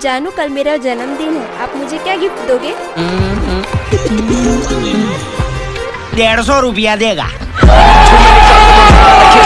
जानू कल मेरा जन्मदिन है। आप मुझे क्या गिफ्ट दोगे? हम्म, हम्म। डेढ़ सौ रुपया देगा।